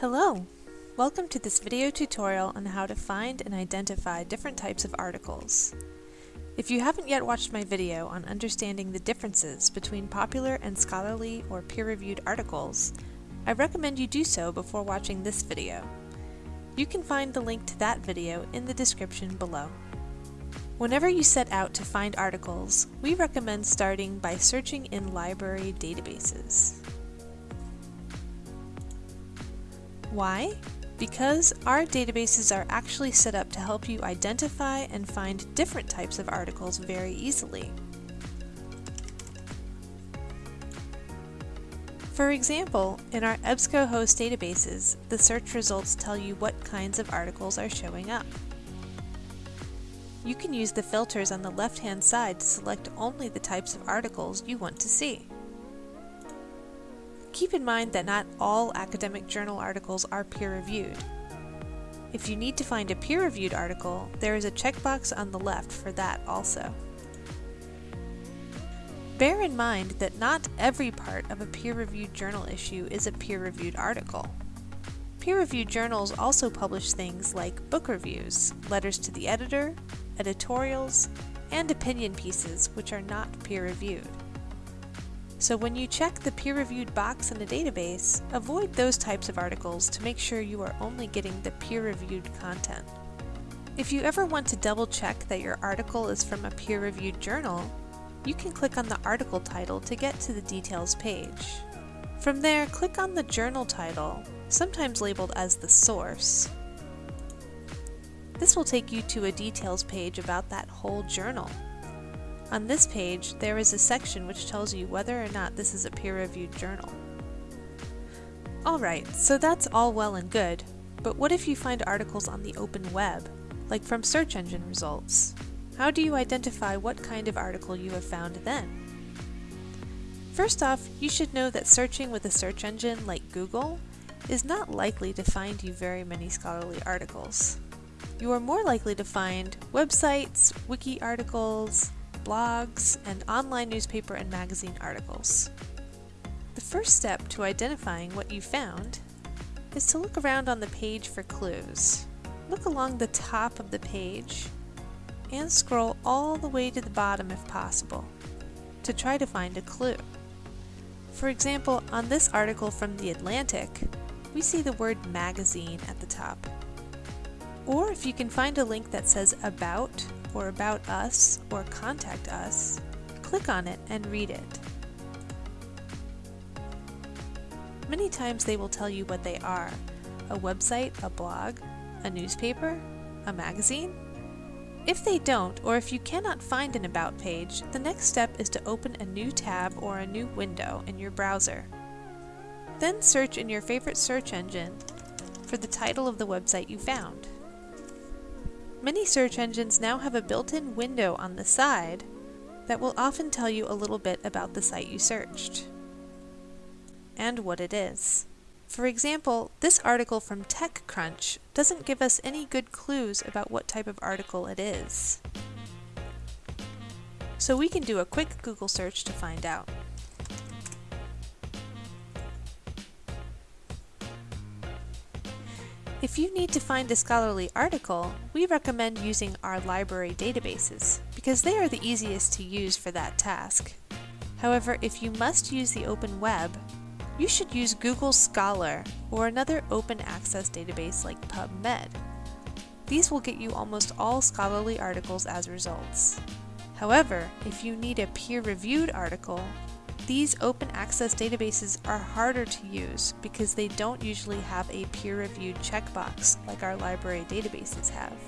Hello! Welcome to this video tutorial on how to find and identify different types of articles. If you haven't yet watched my video on understanding the differences between popular and scholarly or peer-reviewed articles, I recommend you do so before watching this video. You can find the link to that video in the description below. Whenever you set out to find articles, we recommend starting by searching in library databases. Why? Because our databases are actually set up to help you identify and find different types of articles very easily. For example, in our EBSCOhost databases, the search results tell you what kinds of articles are showing up. You can use the filters on the left-hand side to select only the types of articles you want to see. Keep in mind that not all academic journal articles are peer-reviewed. If you need to find a peer-reviewed article, there is a checkbox on the left for that also. Bear in mind that not every part of a peer-reviewed journal issue is a peer-reviewed article. Peer-reviewed journals also publish things like book reviews, letters to the editor, editorials, and opinion pieces which are not peer-reviewed. So when you check the peer-reviewed box in a database, avoid those types of articles to make sure you are only getting the peer-reviewed content. If you ever want to double check that your article is from a peer-reviewed journal, you can click on the article title to get to the details page. From there, click on the journal title, sometimes labeled as the source. This will take you to a details page about that whole journal. On this page, there is a section which tells you whether or not this is a peer-reviewed journal. Alright, so that's all well and good, but what if you find articles on the open web, like from search engine results? How do you identify what kind of article you have found then? First off, you should know that searching with a search engine like Google is not likely to find you very many scholarly articles. You are more likely to find websites, wiki articles, blogs, and online newspaper and magazine articles. The first step to identifying what you found is to look around on the page for clues. Look along the top of the page and scroll all the way to the bottom if possible to try to find a clue. For example, on this article from The Atlantic, we see the word magazine at the top. Or if you can find a link that says About or About Us or Contact Us, click on it and read it. Many times they will tell you what they are, a website, a blog, a newspaper, a magazine. If they don't, or if you cannot find an About page, the next step is to open a new tab or a new window in your browser. Then search in your favorite search engine for the title of the website you found. Many search engines now have a built-in window on the side that will often tell you a little bit about the site you searched and what it is. For example, this article from TechCrunch doesn't give us any good clues about what type of article it is. So we can do a quick Google search to find out. If you need to find a scholarly article, we recommend using our library databases, because they are the easiest to use for that task. However, if you must use the open web, you should use Google Scholar or another open access database like PubMed. These will get you almost all scholarly articles as results. However, if you need a peer-reviewed article, these open access databases are harder to use because they don't usually have a peer-reviewed checkbox like our library databases have.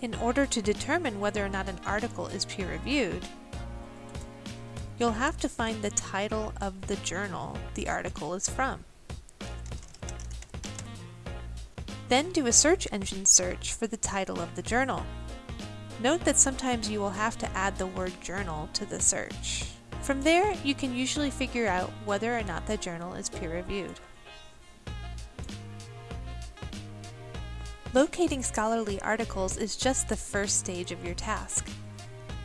In order to determine whether or not an article is peer-reviewed, you'll have to find the title of the journal the article is from. Then do a search engine search for the title of the journal. Note that sometimes you will have to add the word journal to the search. From there, you can usually figure out whether or not the journal is peer-reviewed. Locating scholarly articles is just the first stage of your task.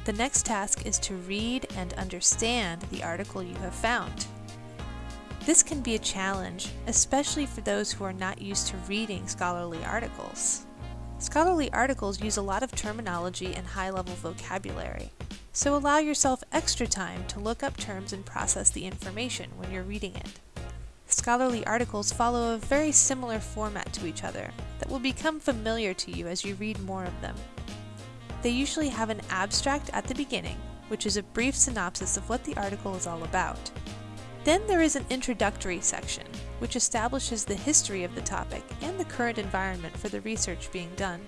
The next task is to read and understand the article you have found. This can be a challenge, especially for those who are not used to reading scholarly articles. Scholarly articles use a lot of terminology and high-level vocabulary, so allow yourself extra time to look up terms and process the information when you're reading it. Scholarly articles follow a very similar format to each other that will become familiar to you as you read more of them. They usually have an abstract at the beginning, which is a brief synopsis of what the article is all about. Then there is an introductory section, which establishes the history of the topic and the current environment for the research being done.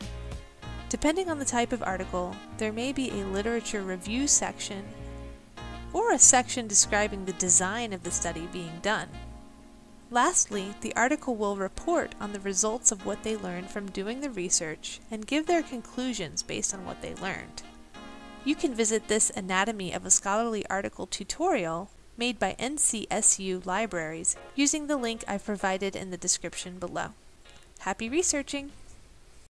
Depending on the type of article, there may be a literature review section or a section describing the design of the study being done. Lastly, the article will report on the results of what they learned from doing the research and give their conclusions based on what they learned. You can visit this Anatomy of a Scholarly Article tutorial made by NCSU Libraries using the link I've provided in the description below. Happy researching!